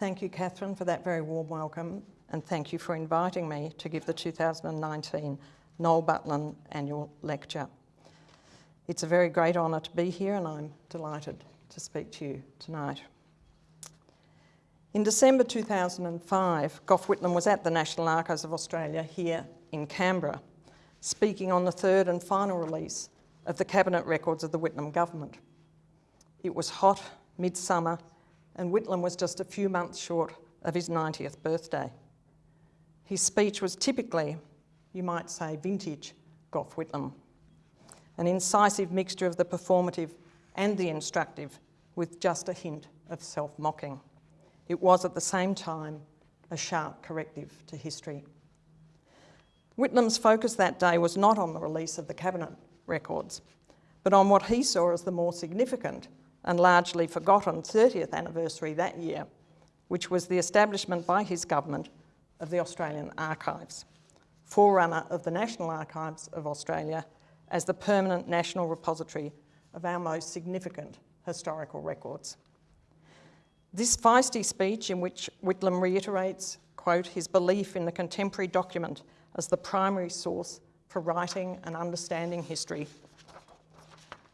Thank you, Catherine, for that very warm welcome, and thank you for inviting me to give the 2019 Noel Butlin Annual Lecture. It's a very great honour to be here, and I'm delighted to speak to you tonight. In December 2005, Gough Whitlam was at the National Archives of Australia here in Canberra, speaking on the third and final release of the Cabinet Records of the Whitlam government. It was hot, midsummer, and Whitlam was just a few months short of his 90th birthday. His speech was typically, you might say, vintage Gough Whitlam, an incisive mixture of the performative and the instructive with just a hint of self-mocking. It was at the same time a sharp corrective to history. Whitlam's focus that day was not on the release of the Cabinet records, but on what he saw as the more significant and largely forgotten 30th anniversary that year, which was the establishment by his government of the Australian Archives, forerunner of the National Archives of Australia as the permanent national repository of our most significant historical records. This feisty speech in which Whitlam reiterates, quote, his belief in the contemporary document as the primary source for writing and understanding history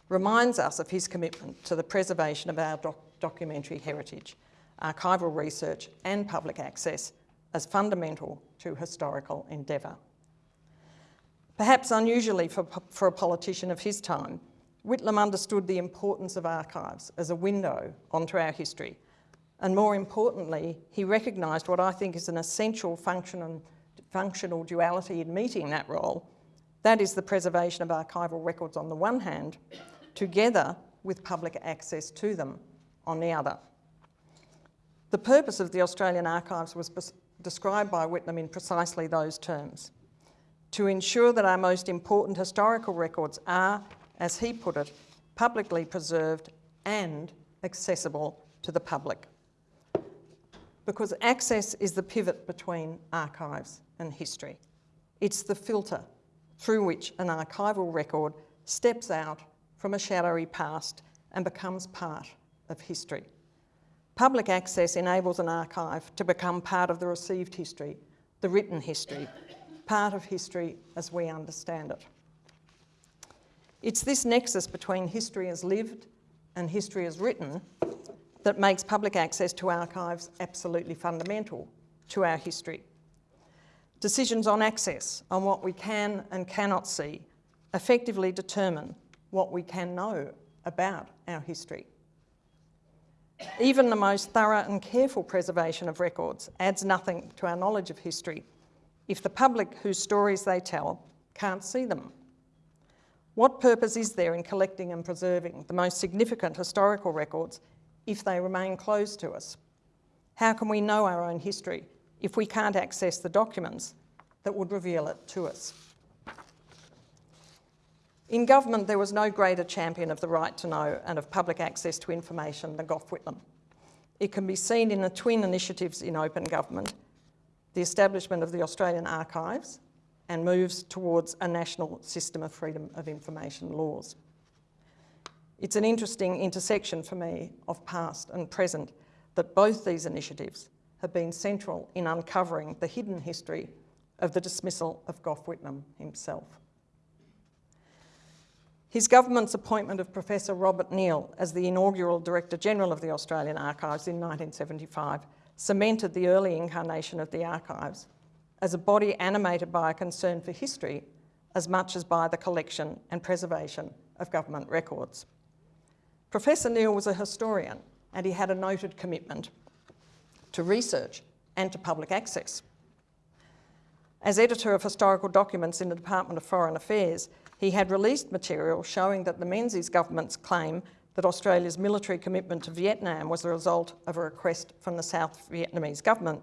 reminds us of his commitment to the preservation of our doc documentary heritage, archival research and public access as fundamental to historical endeavour. Perhaps unusually for, for a politician of his time, Whitlam understood the importance of archives as a window onto our history. And more importantly, he recognised what I think is an essential function and functional duality in meeting that role. That is the preservation of archival records on the one hand, together with public access to them on the other. The purpose of the Australian Archives was described by Whitlam in precisely those terms, to ensure that our most important historical records are, as he put it, publicly preserved and accessible to the public. Because access is the pivot between archives and history. It's the filter through which an archival record steps out from a shadowy past and becomes part of history. Public access enables an archive to become part of the received history, the written history, part of history as we understand it. It's this nexus between history as lived and history as written that makes public access to archives absolutely fundamental to our history. Decisions on access, on what we can and cannot see, effectively determine what we can know about our history. Even the most thorough and careful preservation of records adds nothing to our knowledge of history if the public whose stories they tell can't see them. What purpose is there in collecting and preserving the most significant historical records if they remain closed to us? How can we know our own history if we can't access the documents that would reveal it to us? In government, there was no greater champion of the right to know and of public access to information than Gough Whitlam. It can be seen in the twin initiatives in open government, the establishment of the Australian Archives and moves towards a national system of freedom of information laws. It's an interesting intersection for me of past and present that both these initiatives have been central in uncovering the hidden history of the dismissal of Gough Whitlam himself. His government's appointment of Professor Robert Neale as the inaugural Director General of the Australian Archives in 1975 cemented the early incarnation of the archives as a body animated by a concern for history as much as by the collection and preservation of government records. Professor Neale was a historian and he had a noted commitment to research and to public access. As editor of historical documents in the Department of Foreign Affairs, he had released material showing that the Menzies government's claim that Australia's military commitment to Vietnam was the result of a request from the South Vietnamese government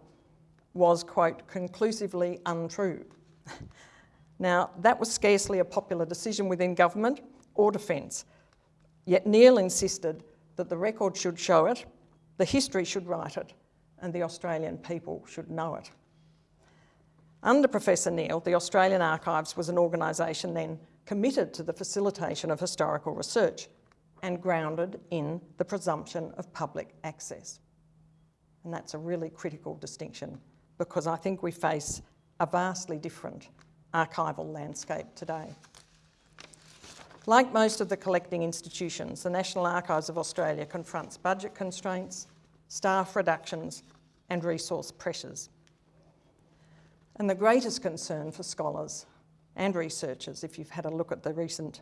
was, quote, conclusively untrue. now, that was scarcely a popular decision within government or defence, yet Neale insisted that the record should show it, the history should write it, and the Australian people should know it. Under Professor Neale, the Australian Archives was an organisation then committed to the facilitation of historical research and grounded in the presumption of public access. And that's a really critical distinction because I think we face a vastly different archival landscape today. Like most of the collecting institutions, the National Archives of Australia confronts budget constraints, staff reductions and resource pressures. And the greatest concern for scholars and researchers, if you've had a look at the recent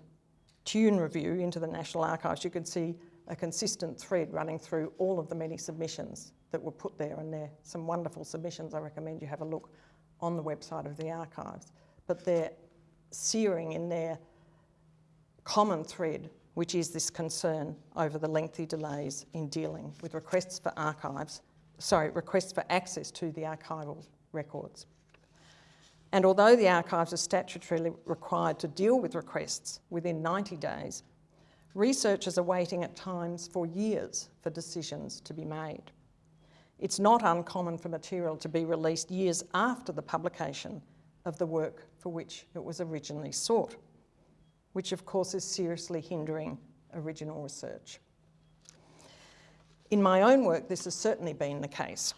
Tune review into the National Archives, you can see a consistent thread running through all of the many submissions that were put there, and there are some wonderful submissions. I recommend you have a look on the website of the archives. But they're searing in their common thread, which is this concern over the lengthy delays in dealing with requests for archives, sorry, requests for access to the archival records. And although the archives are statutorily required to deal with requests within 90 days, researchers are waiting at times for years for decisions to be made. It's not uncommon for material to be released years after the publication of the work for which it was originally sought which of course is seriously hindering original research. In my own work, this has certainly been the case.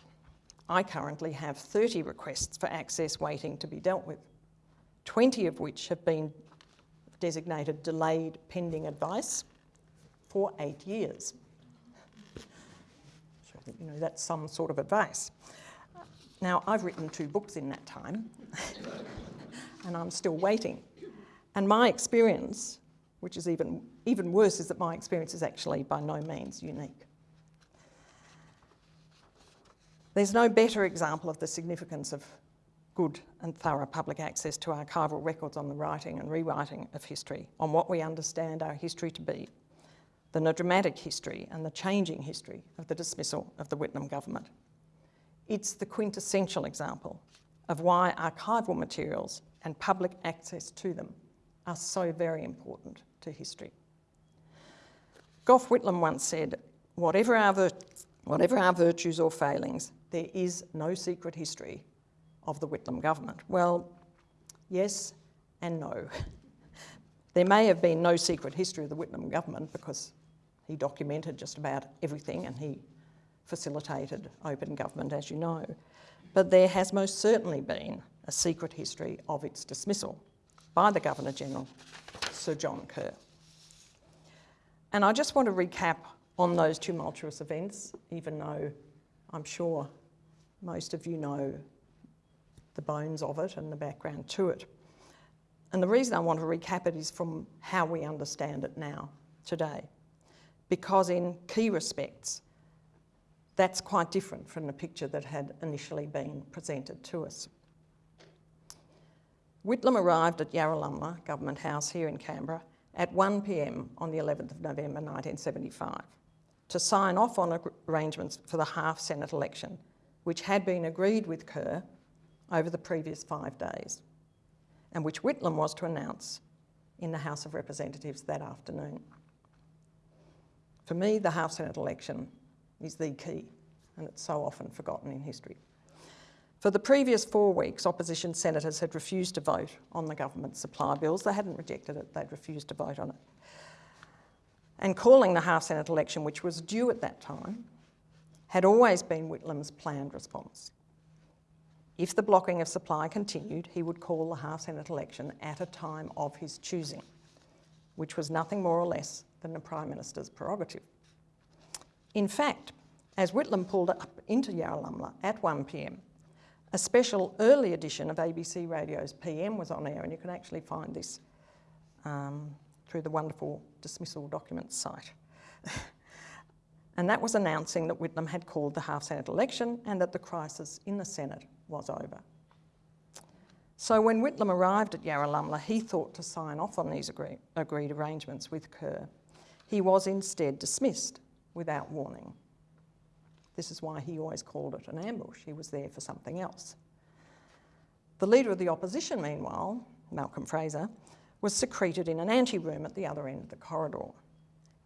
I currently have 30 requests for access waiting to be dealt with, 20 of which have been designated delayed pending advice for eight years. So you know that's some sort of advice. Now, I've written two books in that time, and I'm still waiting. And my experience, which is even, even worse, is that my experience is actually by no means unique. There's no better example of the significance of good and thorough public access to archival records on the writing and rewriting of history, on what we understand our history to be, than a dramatic history and the changing history of the dismissal of the Whitlam government. It's the quintessential example of why archival materials and public access to them are so very important to history. Gough Whitlam once said, whatever our, whatever our virtues or failings, there is no secret history of the Whitlam government. Well, yes and no. there may have been no secret history of the Whitlam government because he documented just about everything and he facilitated open government, as you know. But there has most certainly been a secret history of its dismissal by the Governor-General, Sir John Kerr. And I just want to recap on those tumultuous events, even though I'm sure most of you know the bones of it and the background to it. And the reason I want to recap it is from how we understand it now, today. Because in key respects, that's quite different from the picture that had initially been presented to us. Whitlam arrived at Yarralumla Government House here in Canberra at 1pm on the 11th of November 1975 to sign off on arrangements for the half Senate election, which had been agreed with Kerr over the previous five days, and which Whitlam was to announce in the House of Representatives that afternoon. For me, the half Senate election is the key, and it's so often forgotten in history. For the previous four weeks, opposition senators had refused to vote on the government supply bills. They hadn't rejected it, they'd refused to vote on it. And calling the half-Senate election, which was due at that time, had always been Whitlam's planned response. If the blocking of supply continued, he would call the half-Senate election at a time of his choosing, which was nothing more or less than the Prime Minister's prerogative. In fact, as Whitlam pulled up into Yarralumla at 1pm, a special early edition of ABC Radio's PM was on air, and you can actually find this um, through the wonderful dismissal documents site. and that was announcing that Whitlam had called the half-Senate election and that the crisis in the Senate was over. So when Whitlam arrived at Yarralumla, he thought to sign off on these agree agreed arrangements with Kerr. He was instead dismissed without warning. This is why he always called it an ambush. He was there for something else. The leader of the opposition, meanwhile, Malcolm Fraser, was secreted in an anteroom at the other end of the corridor,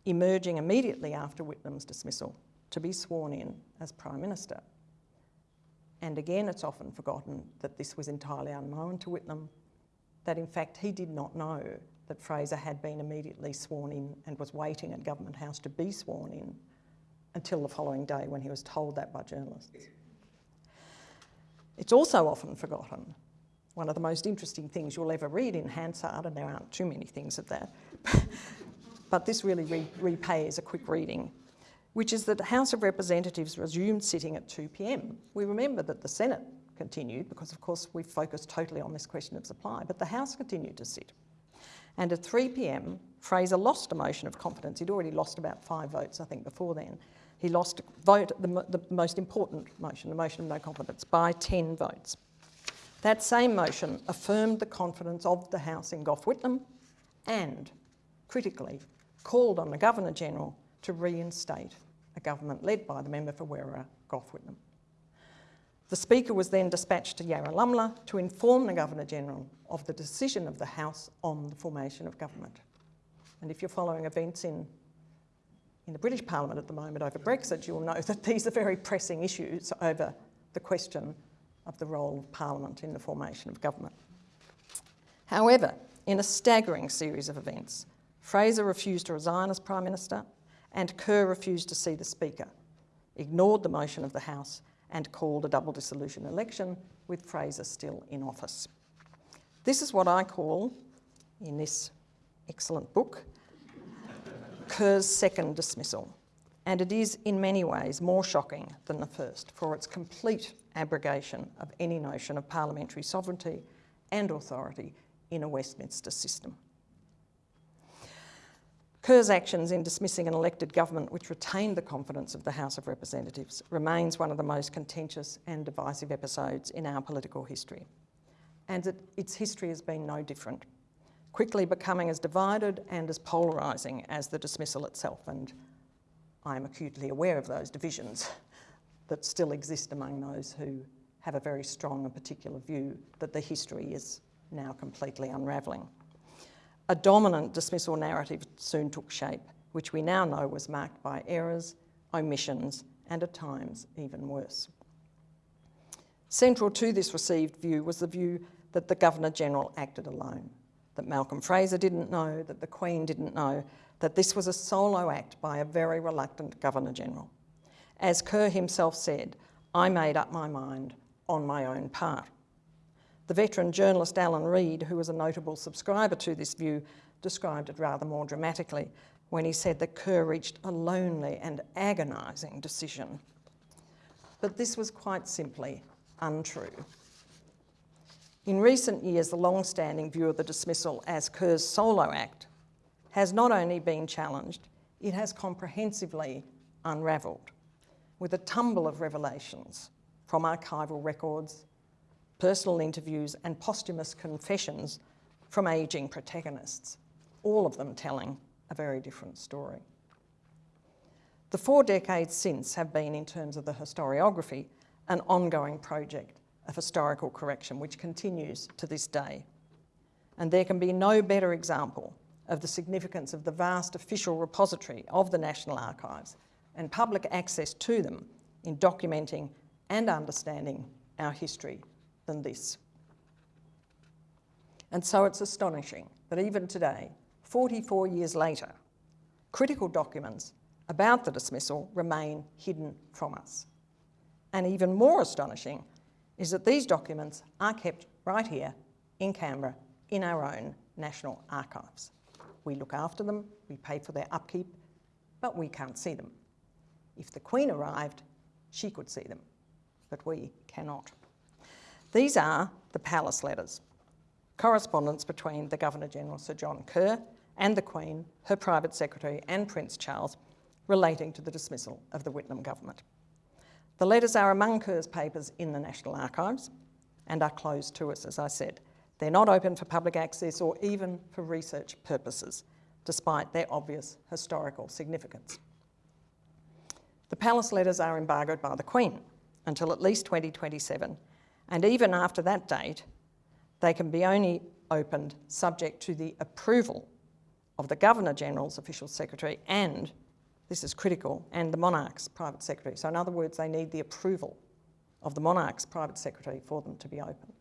emerging immediately after Whitlam's dismissal to be sworn in as Prime Minister. And again, it's often forgotten that this was entirely unknown to Whitlam, that in fact he did not know that Fraser had been immediately sworn in and was waiting at Government House to be sworn in until the following day when he was told that by journalists. It's also often forgotten. One of the most interesting things you'll ever read in Hansard, and there aren't too many things of that, but this really re repays a quick reading, which is that the House of Representatives resumed sitting at 2 pm. We remember that the Senate continued because, of course, we focused totally on this question of supply, but the House continued to sit. And at 3 pm, Fraser lost a motion of confidence. He'd already lost about five votes, I think, before then. He lost vote, the, the most important motion, the motion of no confidence, by 10 votes. That same motion affirmed the confidence of the House in Gough Whitlam and, critically, called on the Governor-General to reinstate a government led by the member for Werriwa, Gough Whitlam. The Speaker was then dispatched to Yarralumla to inform the Governor-General of the decision of the House on the formation of government. And if you're following events in, in the British Parliament at the moment over Brexit, you'll know that these are very pressing issues over the question of the role of Parliament in the formation of government. However, in a staggering series of events, Fraser refused to resign as Prime Minister and Kerr refused to see the Speaker, ignored the motion of the House and called a double dissolution election with Fraser still in office. This is what I call, in this excellent book, Kerr's second dismissal. And it is in many ways more shocking than the first for its complete abrogation of any notion of parliamentary sovereignty and authority in a Westminster system. Kerr's actions in dismissing an elected government which retained the confidence of the House of Representatives remains one of the most contentious and divisive episodes in our political history. And it, its history has been no different, quickly becoming as divided and as polarising as the dismissal itself. And I am acutely aware of those divisions that still exist among those who have a very strong and particular view that the history is now completely unravelling. A dominant dismissal narrative soon took shape, which we now know was marked by errors, omissions, and at times even worse. Central to this received view was the view that the Governor-General acted alone, that Malcolm Fraser didn't know, that the Queen didn't know, that this was a solo act by a very reluctant Governor-General. As Kerr himself said, I made up my mind on my own part. The veteran journalist Alan Reid, who was a notable subscriber to this view, described it rather more dramatically when he said that Kerr reached a lonely and agonising decision. But this was quite simply untrue. In recent years, the long-standing view of the dismissal as Kerr's solo act has not only been challenged, it has comprehensively unravelled with a tumble of revelations from archival records, personal interviews and posthumous confessions from ageing protagonists, all of them telling a very different story. The four decades since have been, in terms of the historiography, an ongoing project of historical correction which continues to this day. And there can be no better example of the significance of the vast official repository of the National Archives and public access to them in documenting and understanding our history than this. And so it's astonishing that even today, 44 years later, critical documents about the dismissal remain hidden from us. And even more astonishing is that these documents are kept right here in Canberra in our own National Archives. We look after them, we pay for their upkeep, but we can't see them. If the Queen arrived, she could see them, but we cannot. These are the palace letters, correspondence between the Governor-General Sir John Kerr and the Queen, her private secretary and Prince Charles relating to the dismissal of the Whitlam government. The letters are among Kerr's papers in the National Archives and are closed to us, as I said. They're not open for public access or even for research purposes, despite their obvious historical significance. The palace letters are embargoed by the Queen until at least 2027 and even after that date, they can be only opened subject to the approval of the Governor-General's official secretary and, this is critical, and the Monarch's private secretary. So in other words, they need the approval of the Monarch's private secretary for them to be open.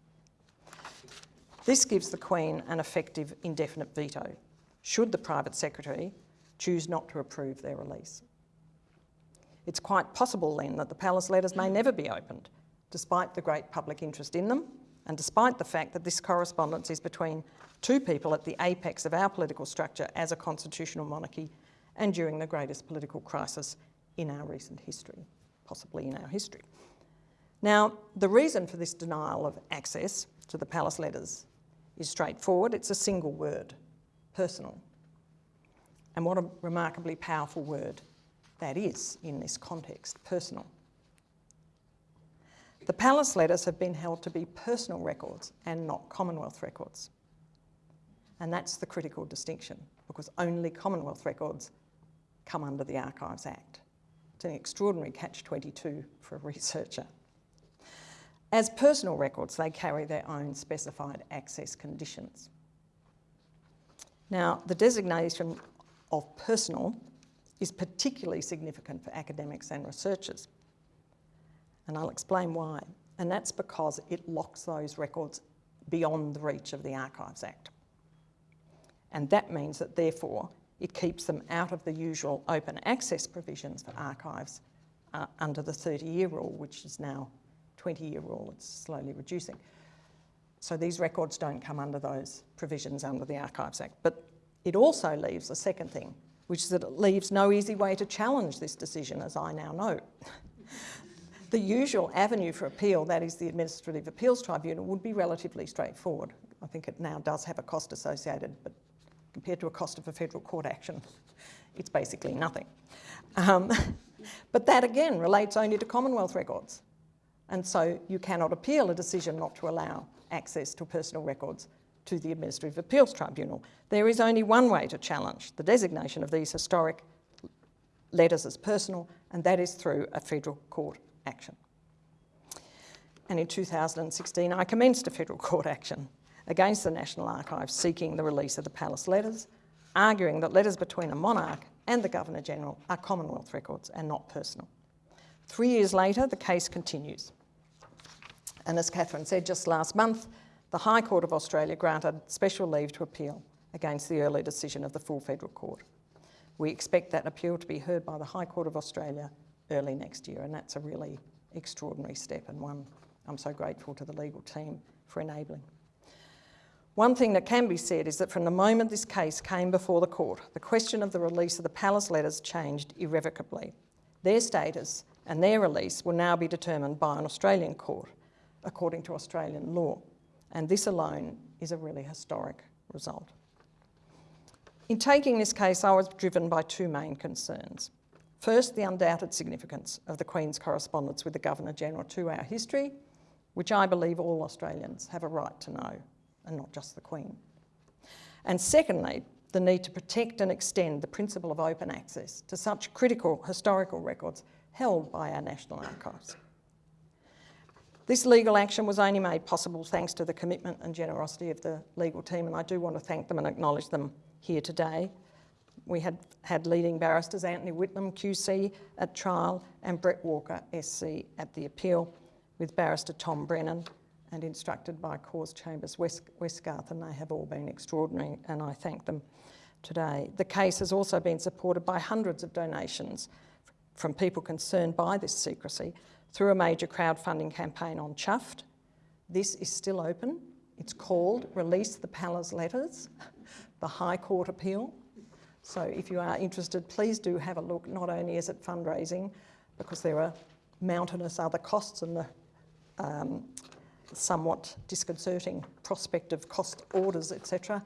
This gives the Queen an effective indefinite veto, should the private secretary choose not to approve their release. It's quite possible then that the palace letters may never be opened, despite the great public interest in them, and despite the fact that this correspondence is between two people at the apex of our political structure as a constitutional monarchy and during the greatest political crisis in our recent history, possibly in our history. Now, the reason for this denial of access to the palace letters is straightforward. It's a single word, personal. And what a remarkably powerful word that is in this context, personal. The palace letters have been held to be personal records and not Commonwealth records. And that's the critical distinction because only Commonwealth records come under the Archives Act. It's an extraordinary catch-22 for a researcher. As personal records, they carry their own specified access conditions. Now, the designation of personal is particularly significant for academics and researchers. And I'll explain why. And that's because it locks those records beyond the reach of the Archives Act. And that means that therefore it keeps them out of the usual open access provisions for archives uh, under the 30 year rule, which is now 20 year rule, it's slowly reducing. So these records don't come under those provisions under the Archives Act. But it also leaves a second thing, which is that it leaves no easy way to challenge this decision, as I now know. The usual avenue for appeal, that is the Administrative Appeals Tribunal, would be relatively straightforward. I think it now does have a cost associated, but compared to a cost of a federal court action, it's basically nothing. Um, but that again relates only to Commonwealth records. And so you cannot appeal a decision not to allow access to personal records to the Administrative Appeals Tribunal. There is only one way to challenge the designation of these historic letters as personal, and that is through a federal court action. And in 2016, I commenced a federal court action against the National Archives seeking the release of the palace letters, arguing that letters between a monarch and the Governor-General are Commonwealth records and not personal. Three years later, the case continues. And as Catherine said just last month, the High Court of Australia granted special leave to appeal against the early decision of the full federal court. We expect that appeal to be heard by the High Court of Australia early next year, and that's a really extraordinary step and one I'm so grateful to the legal team for enabling. One thing that can be said is that from the moment this case came before the court, the question of the release of the palace letters changed irrevocably. Their status and their release will now be determined by an Australian court, according to Australian law. And this alone is a really historic result. In taking this case, I was driven by two main concerns. First, the undoubted significance of the Queen's correspondence with the Governor-General to our history, which I believe all Australians have a right to know and not just the Queen. And secondly, the need to protect and extend the principle of open access to such critical historical records held by our National Archives. This legal action was only made possible thanks to the commitment and generosity of the legal team, and I do want to thank them and acknowledge them here today. We had, had leading barristers Antony Whitlam, QC, at trial, and Bret Walker, SC, at the appeal, with barrister Tom Brennan, and instructed by Corrs Chambers West, Westgarth, and they have all been extraordinary, and I thank them today. The case has also been supported by hundreds of donations from people concerned by this secrecy through a major crowdfunding campaign on Chuffed. This is still open. It's called Release the Palace Letters, the High Court appeal. So if you are interested, please do have a look. Not only is it fundraising, because there are mountainous other costs and the um, somewhat disconcerting prospect of cost orders, etc.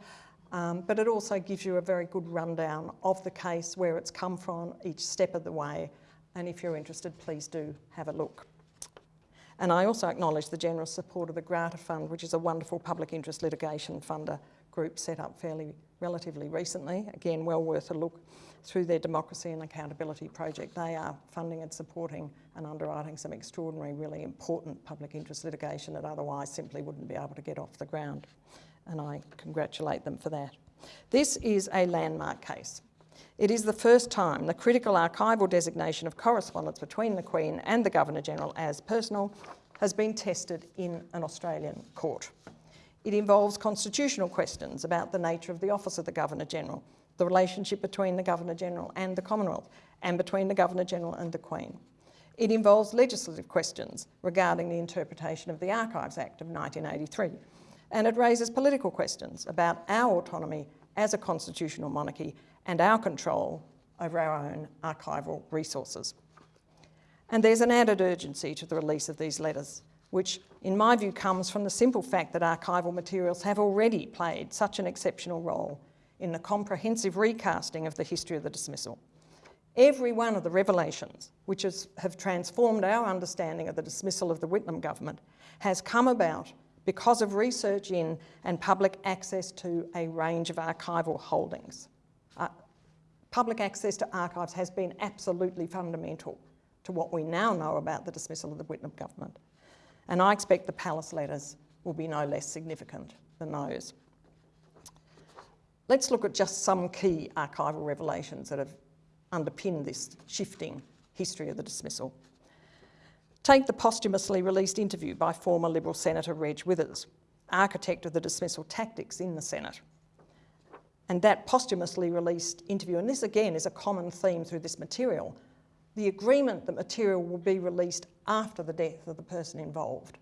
Um, but it also gives you a very good rundown of the case, where it's come from, each step of the way. And if you're interested, please do have a look. And I also acknowledge the generous support of the Grata Fund, which is a wonderful public interest litigation funder group set up fairly relatively recently. Again, well worth a look through their Democracy and Accountability project. They are funding and supporting and underwriting some extraordinary, really important public interest litigation that otherwise simply wouldn't be able to get off the ground. And I congratulate them for that. This is a landmark case. It is the first time the critical archival designation of correspondence between the Queen and the Governor-General as personal has been tested in an Australian court. It involves constitutional questions about the nature of the office of the Governor-General, the relationship between the Governor-General and the Commonwealth, and between the Governor-General and the Queen. It involves legislative questions regarding the interpretation of the Archives Act of 1983, and it raises political questions about our autonomy as a constitutional monarchy and our control over our own archival resources. And there's an added urgency to the release of these letters, which in my view comes from the simple fact that archival materials have already played such an exceptional role in the comprehensive recasting of the history of the dismissal. Every one of the revelations which have transformed our understanding of the dismissal of the Whitlam government has come about because of research in and public access to a range of archival holdings. Uh, public access to archives has been absolutely fundamental to what we now know about the dismissal of the Whitlam government. And I expect the Palace letters will be no less significant than those. Let's look at just some key archival revelations that have underpinned this shifting history of the dismissal. Take the posthumously released interview by former Liberal Senator Reg Withers, architect of the dismissal tactics in the Senate. And that posthumously released interview, and this again is a common theme through this material, the agreement that material will be released after the death of the person involved.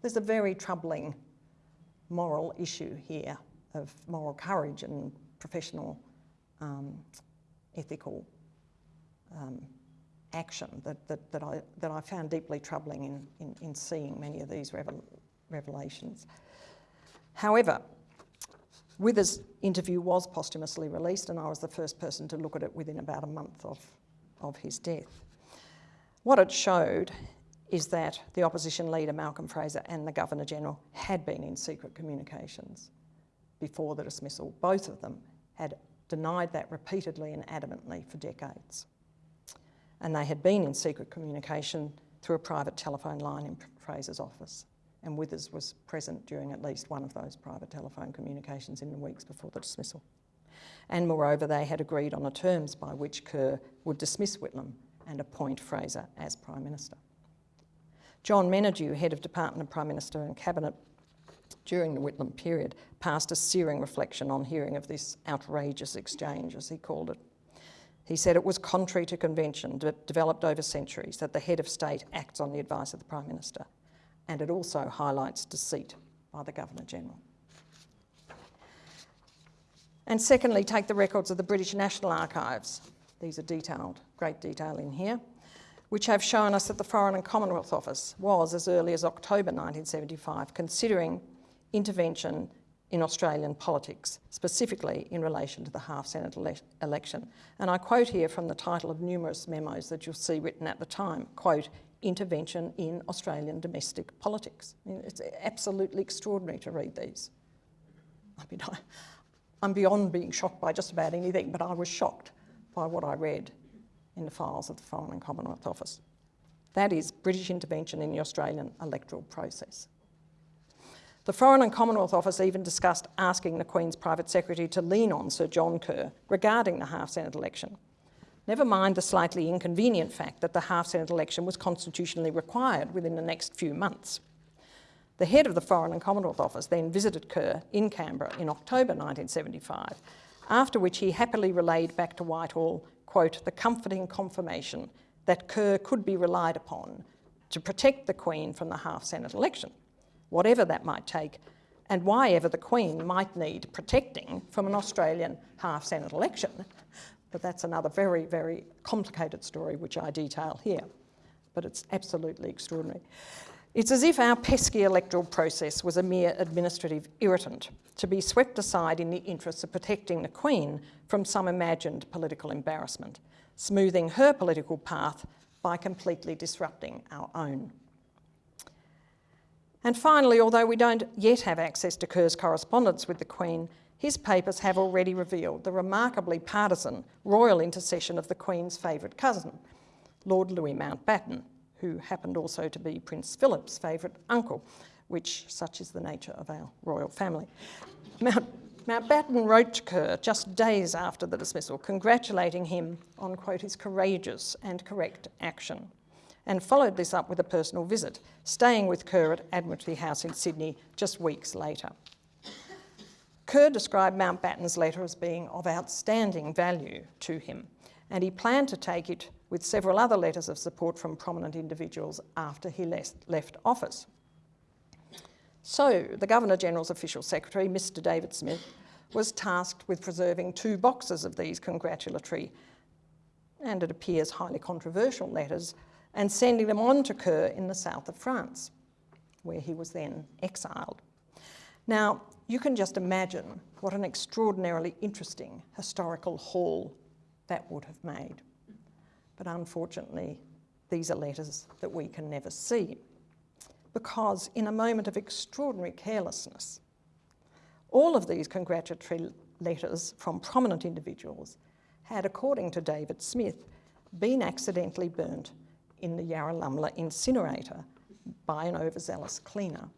There's a very troubling moral issue here of moral courage and professional um, ethical um, action that, that, that, I, that I found deeply troubling in, in, in seeing many of these revel revelations. However, Withers' interview was posthumously released and I was the first person to look at it within about a month of, of his death. What it showed is that the opposition leader Malcolm Fraser and the Governor-General had been in secret communications before the dismissal. Both of them had denied that repeatedly and adamantly for decades and they had been in secret communication through a private telephone line in Fraser's office. And Withers was present during at least one of those private telephone communications in the weeks before the dismissal. And moreover, they had agreed on the terms by which Kerr would dismiss Whitlam and appoint Fraser as Prime Minister. John Menadue, Head of Department of Prime Minister and Cabinet during the Whitlam period, passed a searing reflection on hearing of this outrageous exchange, as he called it. He said it was contrary to convention developed over centuries that the head of state acts on the advice of the Prime Minister, and it also highlights deceit by the Governor-General. And secondly, take the records of the British National Archives. These are detailed, great detail in here, which have shown us that the Foreign and Commonwealth Office was, as early as October 1975, considering intervention in Australian politics, specifically in relation to the half-Senate ele election. And I quote here from the title of numerous memos that you'll see written at the time, quote, intervention in Australian domestic politics. I mean, it's absolutely extraordinary to read these. I mean, I, I'm beyond being shocked by just about anything, but I was shocked by what I read in the files of the Foreign and Commonwealth Office. That is British intervention in the Australian electoral process. The Foreign and Commonwealth Office even discussed asking the Queen's private secretary to lean on Sir John Kerr regarding the half-Senate election. Never mind the slightly inconvenient fact that the half-Senate election was constitutionally required within the next few months. The head of the Foreign and Commonwealth Office then visited Kerr in Canberra in October 1975, after which he happily relayed back to Whitehall, quote, the comforting confirmation that Kerr could be relied upon to protect the Queen from the half-Senate election whatever that might take, and why ever the Queen might need protecting from an Australian half-Senate election. But that's another very, very complicated story which I detail here. But it's absolutely extraordinary. It's as if our pesky electoral process was a mere administrative irritant to be swept aside in the interests of protecting the Queen from some imagined political embarrassment, smoothing her political path by completely disrupting our own. And finally, although we don't yet have access to Kerr's correspondence with the Queen, his papers have already revealed the remarkably partisan royal intercession of the Queen's favourite cousin, Lord Louis Mountbatten, who happened also to be Prince Philip's favourite uncle, which such is the nature of our royal family. Mount, Mountbatten wrote to Kerr just days after the dismissal, congratulating him on, quote, his courageous and correct action and followed this up with a personal visit, staying with Kerr at Admiralty House in Sydney just weeks later. Kerr described Mountbatten's letter as being of outstanding value to him and he planned to take it with several other letters of support from prominent individuals after he left office. So, the Governor General's official secretary, Mr David Smith, was tasked with preserving two boxes of these congratulatory and it appears highly controversial letters and sending them on to Kerr in the south of France, where he was then exiled. Now, you can just imagine what an extraordinarily interesting historical haul that would have made. But unfortunately, these are letters that we can never see because in a moment of extraordinary carelessness, all of these congratulatory letters from prominent individuals had, according to David Smith, been accidentally burnt in the Yarralumla incinerator by an overzealous cleaner.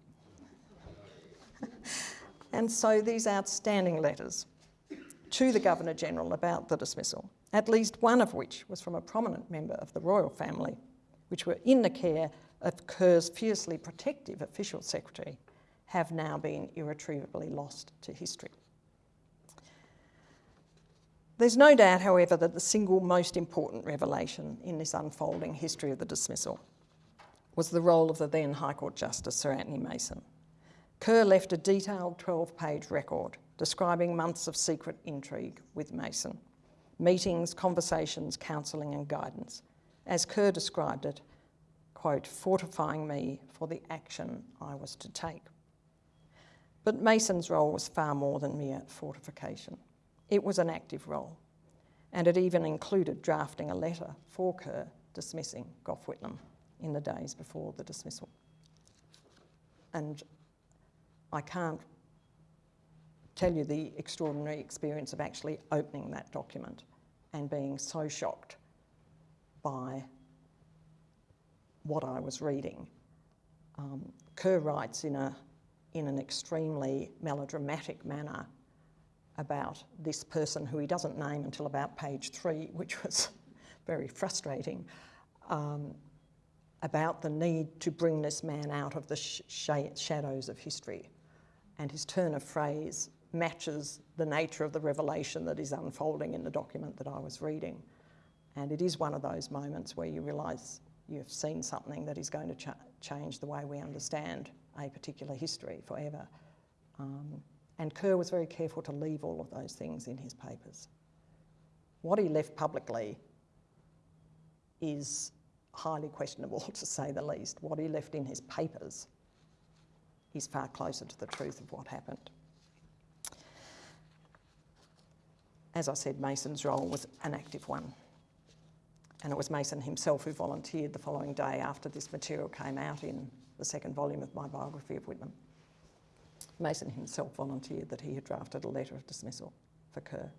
and so these outstanding letters to the Governor-General about the dismissal, at least one of which was from a prominent member of the royal family, which were in the care of Kerr's fiercely protective official secretary, have now been irretrievably lost to history. There's no doubt, however, that the single most important revelation in this unfolding history of the dismissal was the role of the then High Court Justice Sir Anthony Mason. Kerr left a detailed 12-page record describing months of secret intrigue with Mason, meetings, conversations, counselling and guidance. As Kerr described it, quote, fortifying me for the action I was to take. But Mason's role was far more than mere fortification. It was an active role, and it even included drafting a letter for Kerr dismissing Gough Whitlam in the days before the dismissal. And I can't tell you the extraordinary experience of actually opening that document and being so shocked by what I was reading. Um, Kerr writes in, a, in an extremely melodramatic manner about this person who he doesn't name until about page three, which was very frustrating, um, about the need to bring this man out of the sh shadows of history. And his turn of phrase matches the nature of the revelation that is unfolding in the document that I was reading. And it is one of those moments where you realise you've seen something that is going to ch change the way we understand a particular history forever. Um, and Kerr was very careful to leave all of those things in his papers. What he left publicly is highly questionable, to say the least. What he left in his papers is far closer to the truth of what happened. As I said, Mason's role was an active one. And it was Mason himself who volunteered the following day after this material came out in the second volume of my biography of Whitlam. Mason himself volunteered that he had drafted a letter of dismissal for Kerr.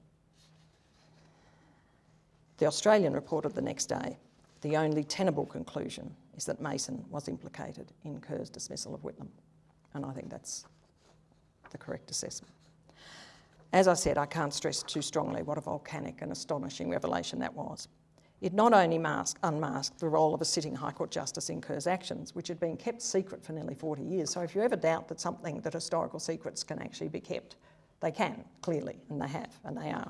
The Australian reported the next day, the only tenable conclusion is that Mason was implicated in Kerr's dismissal of Whitlam. And I think that's the correct assessment. As I said, I can't stress too strongly what a volcanic and astonishing revelation that was. It not only masked, unmasked the role of a sitting High Court Justice in Kerr's actions, which had been kept secret for nearly 40 years. So if you ever doubt that something, that historical secrets can actually be kept, they can, clearly, and they have, and they are.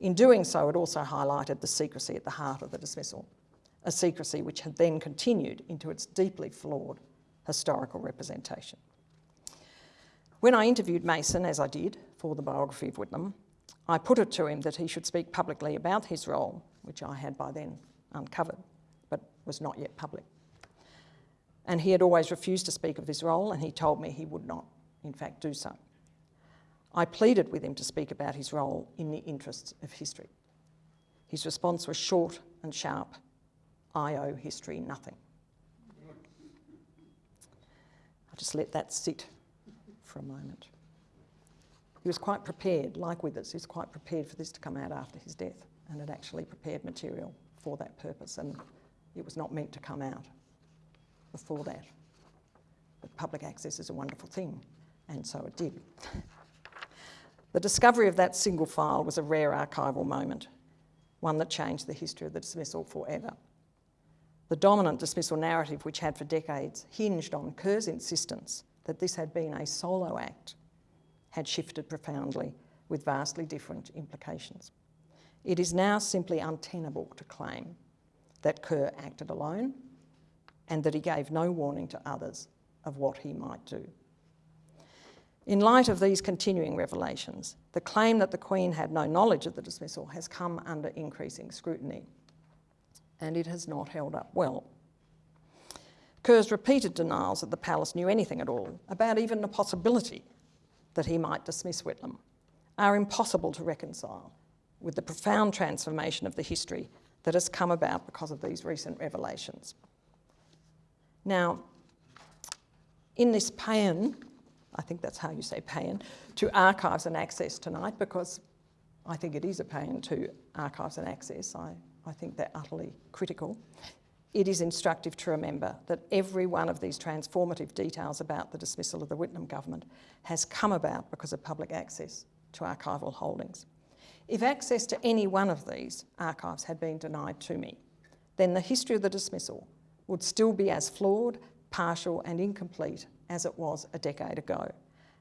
In doing so, it also highlighted the secrecy at the heart of the dismissal, a secrecy which had then continued into its deeply flawed historical representation. When I interviewed Mason, as I did, for the biography of Whitlam, I put it to him that he should speak publicly about his role which I had by then uncovered, but was not yet public. And he had always refused to speak of his role, and he told me he would not, in fact, do so. I pleaded with him to speak about his role in the interests of history. His response was short and sharp. I owe history nothing. I just let that sit for a moment. He was quite prepared, like Withers, he was quite prepared for this to come out after his death and had actually prepared material for that purpose and it was not meant to come out before that. But public access is a wonderful thing and so it did. the discovery of that single file was a rare archival moment, one that changed the history of the dismissal forever. The dominant dismissal narrative, which had for decades hinged on Kerr's insistence that this had been a solo act, had shifted profoundly with vastly different implications. it is now simply untenable to claim that Kerr acted alone and that he gave no warning to others of what he might do. In light of these continuing revelations, the claim that the Queen had no knowledge of the dismissal has come under increasing scrutiny, and it has not held up well. Kerr's repeated denials that the palace knew anything at all about even the possibility that he might dismiss Whitlam are impossible to reconcile with the profound transformation of the history that has come about because of these recent revelations. Now, in this paean, I think that's how you say paean, to archives and access tonight, because I think it is a paean to archives and access, I, I think they're utterly critical. It is instructive to remember that every one of these transformative details about the dismissal of the Whitlam government has come about because of public access to archival holdings. If access to any one of these archives had been denied to me, then the history of the dismissal would still be as flawed, partial and incomplete as it was a decade ago.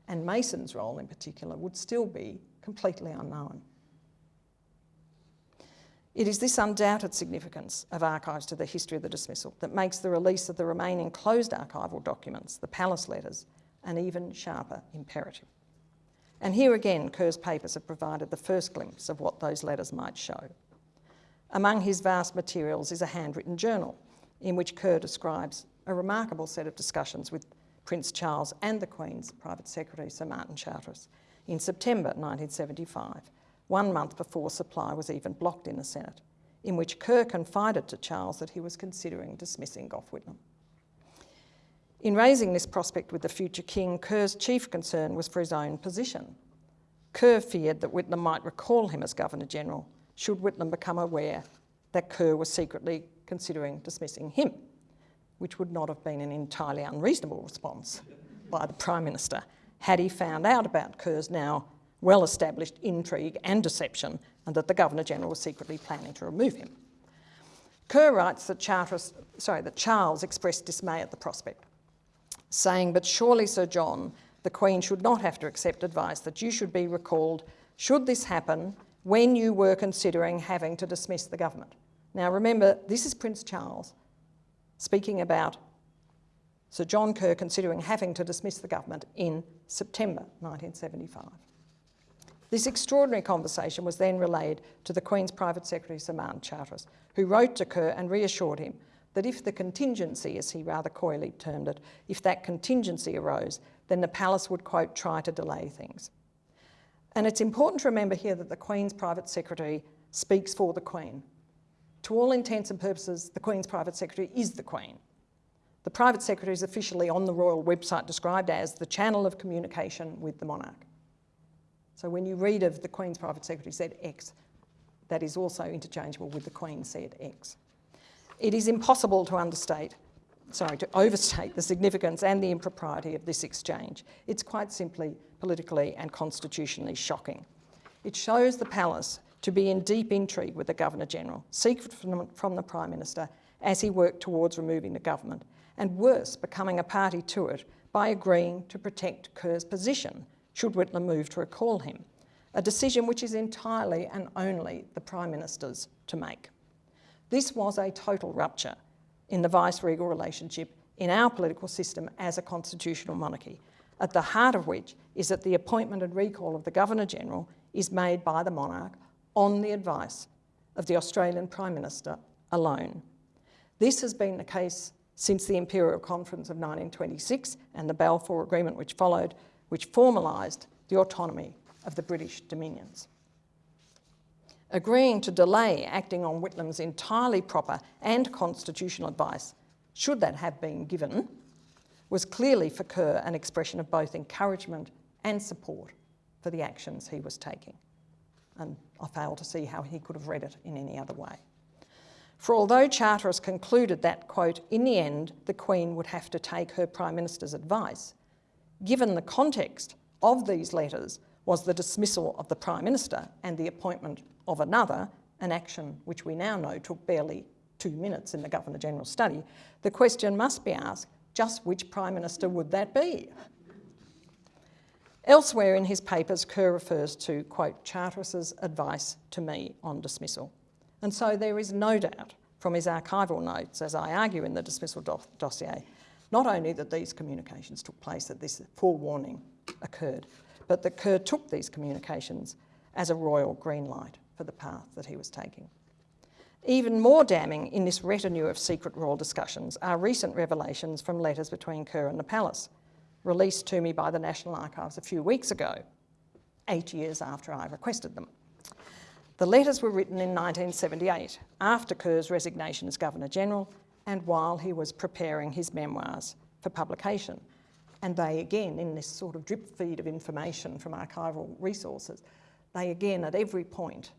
And Mason's role in particular would still be completely unknown. It is this undoubted significance of archives to the history of the dismissal that makes the release of the remaining closed archival documents, the palace letters, an even sharper imperative. And here again, Kerr's papers have provided the first glimpse of what those letters might show. Among his vast materials is a handwritten journal in which Kerr describes a remarkable set of discussions with Prince Charles and the Queen's private secretary, Sir Martin Charteris, in September 1975, one month before supply was even blocked in the Senate, in which Kerr confided to Charles that he was considering dismissing Gough Whitlam. In raising this prospect with the future king, Kerr's chief concern was for his own position. Kerr feared that Whitlam might recall him as Governor-General should Whitlam become aware that Kerr was secretly considering dismissing him, which would not have been an entirely unreasonable response by the Prime Minister had he found out about Kerr's now well-established intrigue and deception and that the Governor-General was secretly planning to remove him. Kerr writes that, sorry, that Charles expressed dismay at the prospect saying, But surely, Sir John, the Queen should not have to accept advice that you should be recalled should this happen when you were considering having to dismiss the government. Now remember, this is Prince Charles speaking about Sir John Kerr considering having to dismiss the government in September 1975. This extraordinary conversation was then relayed to the Queen's Private Secretary, Martin Charteris, who wrote to Kerr and reassured him that if the contingency, as he rather coyly termed it, if that contingency arose, then the palace would, quote, try to delay things. And it's important to remember here that the Queen's private secretary speaks for the Queen. To all intents and purposes, the Queen's private secretary is the Queen. The private secretary is officially on the royal website described as the channel of communication with the monarch. So when you read of the Queen's private secretary said X, that is also interchangeable with the Queen said X. It is impossible to understate, sorry, to overstate the significance and the impropriety of this exchange. It's quite simply politically and constitutionally shocking. It shows the palace to be in deep intrigue with the Governor-General, secret from, from the Prime Minister as he worked towards removing the government, and worse, becoming a party to it by agreeing to protect Kerr's position should Whitlam move to recall him, a decision which is entirely and only the Prime Minister's to make. This was a total rupture in the vice-regal relationship in our political system as a constitutional monarchy, at the heart of which is that the appointment and recall of the Governor-General is made by the monarch on the advice of the Australian Prime Minister alone. This has been the case since the Imperial Conference of 1926 and the Balfour Agreement which followed, which formalised the autonomy of the British dominions agreeing to delay acting on Whitlam's entirely proper and constitutional advice, should that have been given, was clearly for Kerr an expression of both encouragement and support for the actions he was taking. And I fail to see how he could have read it in any other way. For although Charteris concluded that, quote, in the end, the Queen would have to take her Prime Minister's advice, given the context of these letters was the dismissal of the Prime Minister and the appointment of another, an action which we now know took barely two minutes in the Governor-General's study, the question must be asked, just which Prime Minister would that be? Elsewhere in his papers, Kerr refers to, quote, Charteris's advice to me on dismissal. And so there is no doubt from his archival notes, as I argue in the dismissal do dossier, not only that these communications took place, that this forewarning occurred, but that Kerr took these communications as a royal green light for the path that he was taking. Even more damning in this retinue of secret royal discussions are recent revelations from letters between Kerr and the palace, released to me by the National Archives a few weeks ago, eight years after I requested them. The letters were written in 1978, after Kerr's resignation as Governor-General and while he was preparing his memoirs for publication. And they again, in this sort of drip feed of information from archival resources, they again at every point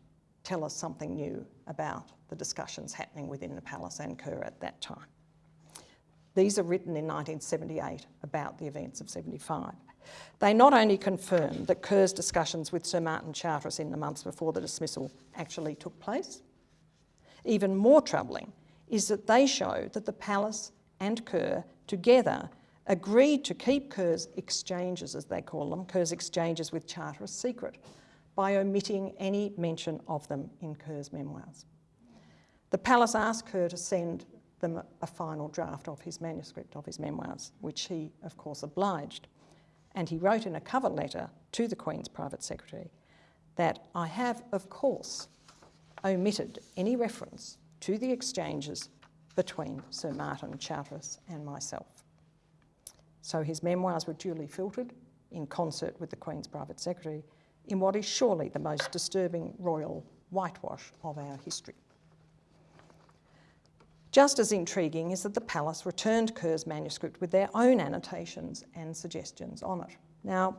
tell us something new about the discussions happening within the palace and Kerr at that time. These are written in 1978 about the events of 75. They not only confirm that Kerr's discussions with Sir Martin Charteris in the months before the dismissal actually took place, even more troubling is that they show that the palace and Kerr together agreed to keep Kerr's exchanges, as they call them, Kerr's exchanges with Charteris secret by omitting any mention of them in Kerr's memoirs. The palace asked Kerr to send them a final draft of his manuscript of his memoirs, which he, of course, obliged. And he wrote in a cover letter to the Queen's private secretary that I have, of course, omitted any reference to the exchanges between Sir Martin Charteris and myself. So his memoirs were duly filtered in concert with the Queen's private secretary in what is surely the most disturbing royal whitewash of our history. Just as intriguing is that the palace returned Kerr's manuscript with their own annotations and suggestions on it. Now,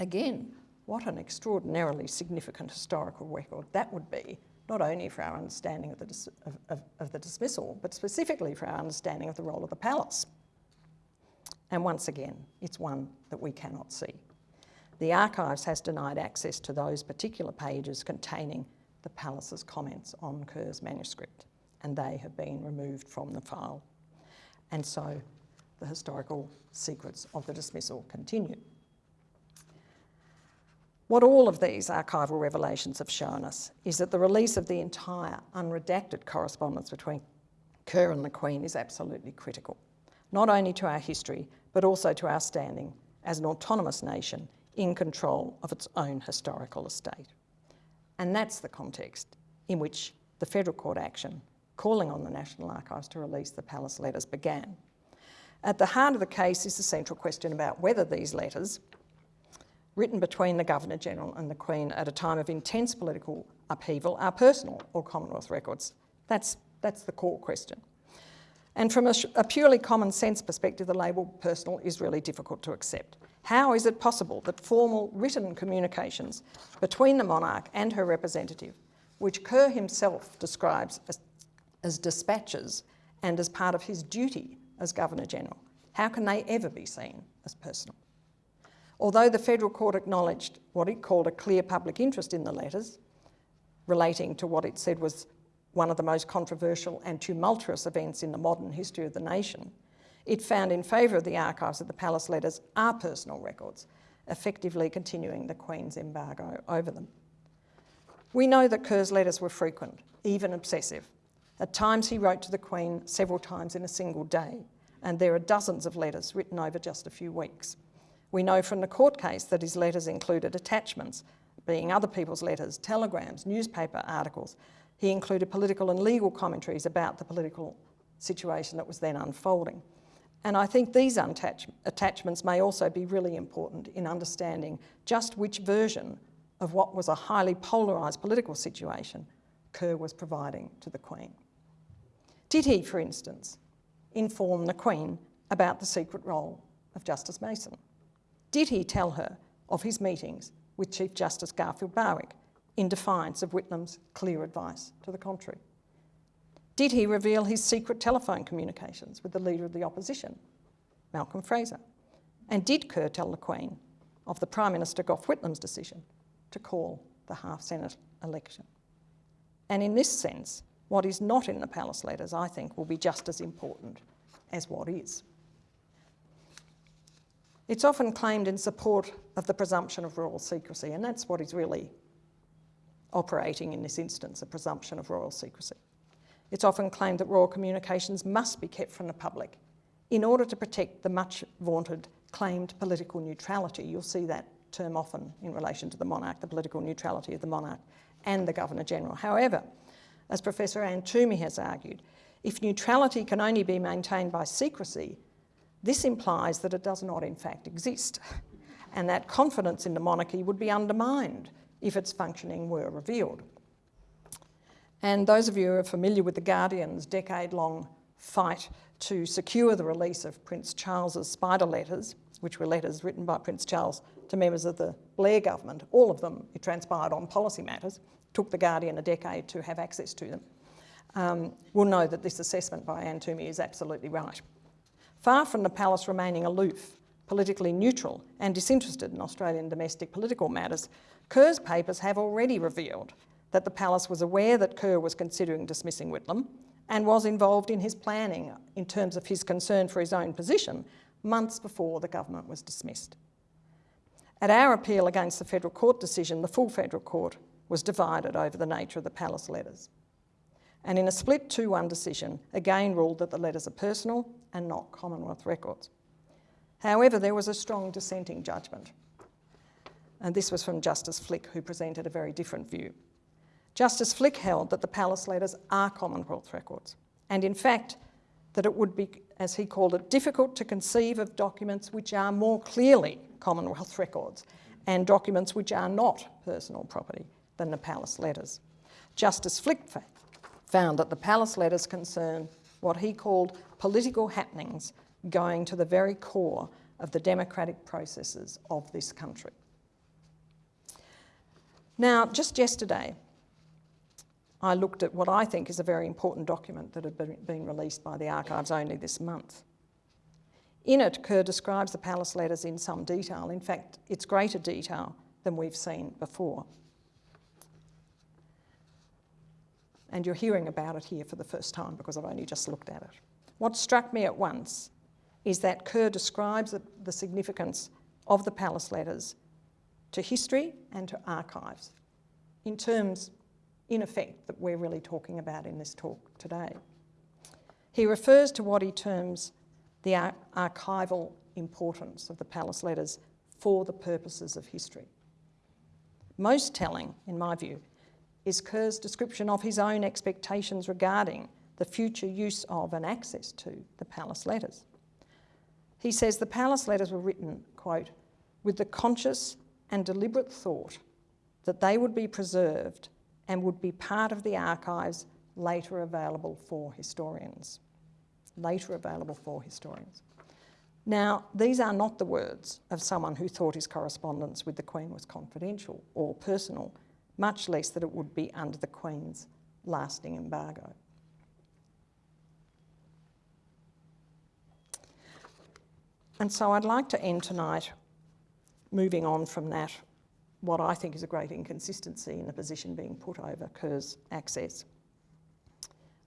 again, what an extraordinarily significant historical record that would be, not only for our understanding of the, of, of, of the dismissal, but specifically for our understanding of the role of the palace. And once again, it's one that we cannot see. The Archives has denied access to those particular pages containing the Palace's comments on Kerr's manuscript and they have been removed from the file. And so the historical secrets of the dismissal continue. What all of these archival revelations have shown us is that the release of the entire unredacted correspondence between Kerr and the Queen is absolutely critical, not only to our history, but also to our standing as an autonomous nation in control of its own historical estate. And that's the context in which the federal court action calling on the National Archives to release the palace letters began. At the heart of the case is the central question about whether these letters, written between the Governor-General and the Queen at a time of intense political upheaval, are personal or Commonwealth records. That's, that's the core question. And from a, a, purely common sense perspective, the label personal is really difficult to accept. How is it possible that formal written communications between the monarch and her representative, which Kerr himself describes as as dispatches and as part of his duty as Governor-General. How can they ever be seen as personal? Although the federal court acknowledged what it called a clear public interest in the letters, relating to what it said was one of the most controversial and tumultuous events in the modern history of the nation, it found in favour of the archives that the palace letters are personal records, effectively continuing the Queen's embargo over them. We know that Kerr's letters were frequent, even obsessive, at times he wrote to the Queen several times in a single day, and there are dozens of letters written over just a few weeks. We know from the court case that his letters included attachments, being other people's letters, telegrams, newspaper articles. He included political and legal commentaries about the political situation that was then unfolding. And I think these attachments may also be really important in understanding just which version of what was a highly polarised political situation Kerr was providing to the Queen. Did he, for instance, inform the Queen about the secret role of Justice Mason? Did he tell her of his meetings with Chief Justice Garfield Barwick in defiance of Whitlam's clear advice to the contrary? Did he reveal his secret telephone communications with the Leader of the Opposition, Malcolm Fraser? And did Kerr tell the Queen of the Prime Minister Gough Whitlam's decision to call the half-Senate election? And in this sense, what is not in the palace letters, I think, will be just as important as what is. It's often claimed in support of the presumption of royal secrecy, and that's what is really operating in this instance, a presumption of royal secrecy. It's often claimed that royal communications must be kept from the public in order to protect the much vaunted claimed political neutrality. You'll see that term often in relation to the monarch, the political neutrality of the monarch and the Governor-General. However, as Professor Anne Twomey has argued, if neutrality can only be maintained by secrecy, this implies that it does not in fact exist, and that confidence in the monarchy would be undermined if its functioning were revealed. And those of you who are familiar with The Guardian's decade-long fight to secure the release of Prince Charles's spider letters, which were letters written by Prince Charles to members of the Blair government, all of them, it transpired on policy matters, took The Guardian a decade to have access to them, um, will know that this assessment by Anne Twomey is absolutely right. Far from the palace remaining aloof, politically neutral and disinterested in Australian domestic political matters, Kerr's papers have already revealed that the palace was aware that Kerr was considering dismissing Whitlam and was involved in his planning in terms of his concern for his own position months before the government was dismissed. At our appeal against the federal court decision, the full federal court was divided over the nature of the palace letters. And in a split 2-1 decision, again ruled that the letters are personal and not Commonwealth records. However, there was a strong dissenting judgment. And this was from Justice Flick, who presented a very different view. Justice Flick held that the palace letters are Commonwealth records, and in fact, that it would be, as he called it, difficult to conceive of documents which are more clearly Commonwealth records and documents which are not personal property than the palace letters. Justice Flick found that the palace letters concern what he called political happenings going to the very core of the democratic processes of this country. Now, just yesterday, I looked at what I think is a very important document that had been released by the archives only this month. In it, Kerr describes the palace letters in some detail. In fact, it's greater detail than we've seen before. And you're hearing about it here for the first time because I've only just looked at it. What struck me at once is that Kerr describes the significance of the palace letters to history and to archives in terms, in effect, that we're really talking about in this talk today. He refers to what he terms the ar archival importance of the palace letters for the purposes of history. Most telling, in my view, is Kerr's description of his own expectations regarding the future use of and access to the palace letters. He says the palace letters were written, quote, with the conscious and deliberate thought that they would be preserved and would be part of the archives later available for historians. Later available for historians. Now, these are not the words of someone who thought his correspondence with the Queen was confidential or personal, much less that it would be under the Queen's lasting embargo. And so I'd like to end tonight moving on from that, what I think is a great inconsistency in the position being put over Kerr's access.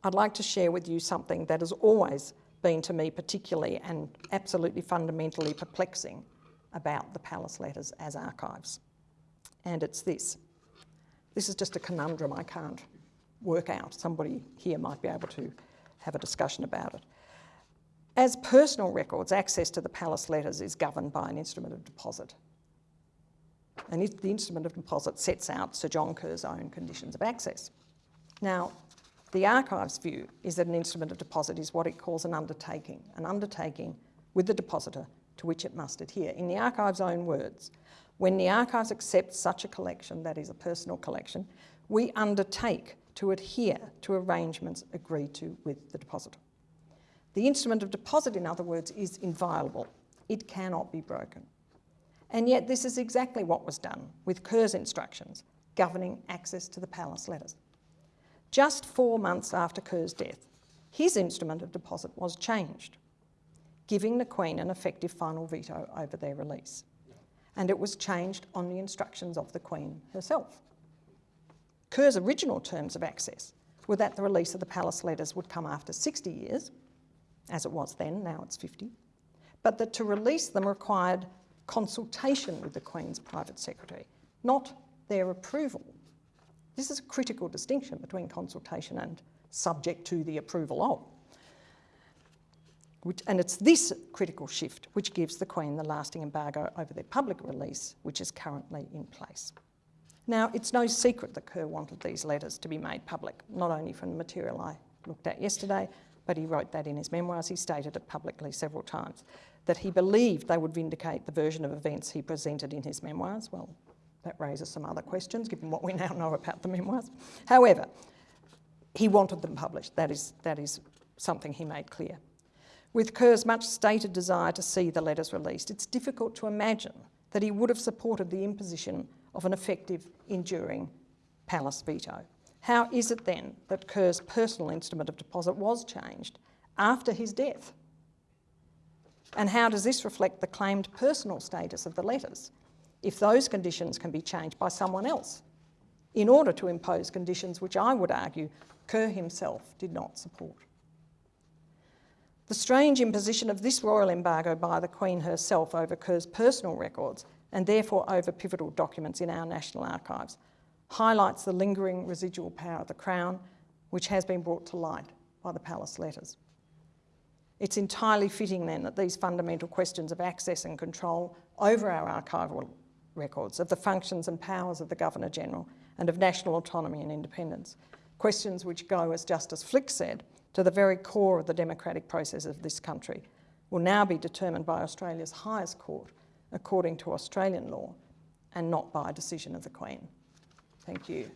I'd like to share with you something that has always been to me particularly and absolutely fundamentally perplexing about the palace letters as archives. And it's this. This is just a conundrum I can't work out. Somebody here might be able to have a discussion about it. As personal records, access to the palace letters is governed by an instrument of deposit. And the instrument of deposit sets out Sir John Kerr's own conditions of access. Now, the archive's view is that an instrument of deposit is what it calls an undertaking, an undertaking with the depositor to which it must adhere. In the archive's own words, when the archives accept such a collection, that is a personal collection, we undertake to adhere to arrangements agreed to with the depositor. The instrument of deposit, in other words, is inviolable. It cannot be broken. And yet this is exactly what was done with Kerr's instructions governing access to the palace letters. Just four months after Kerr's death, his instrument of deposit was changed, giving the Queen an effective final veto over their release and it was changed on the instructions of the Queen herself. Kerr's original terms of access were that the release of the palace letters would come after 60 years, as it was then, now it's 50, but that to release them required consultation with the Queen's private secretary, not their approval. This is a critical distinction between consultation and subject to the approval of. Which, and it's this critical shift which gives the Queen the lasting embargo over their public release, which is currently in place. Now, it's no secret that Kerr wanted these letters to be made public, not only from the material I looked at yesterday, but he wrote that in his memoirs. He stated it publicly several times, that he believed they would vindicate the version of events he presented in his memoirs. Well, that raises some other questions, given what we now know about the memoirs. However, he wanted them published. That is, that is something he made clear. With Kerr's much stated desire to see the letters released, it's difficult to imagine that he would have supported the imposition of an effective, enduring palace veto. How is it then that Kerr's personal instrument of deposit was changed after his death? And how does this reflect the claimed personal status of the letters, if those conditions can be changed by someone else, in order to impose conditions which I would argue Kerr himself did not support? The strange imposition of this royal embargo by the Queen herself over Kerr's personal records, and therefore over pivotal documents in our National Archives, highlights the lingering residual power of the Crown, which has been brought to light by the Palace letters. It's entirely fitting then that these fundamental questions of access and control over our archival records, of the functions and powers of the Governor-General, and of national autonomy and independence, questions which go, as Justice Flick said, to the very core of the democratic process of this country, will now be determined by Australia's highest court according to Australian law and not by a decision of the Queen. Thank you.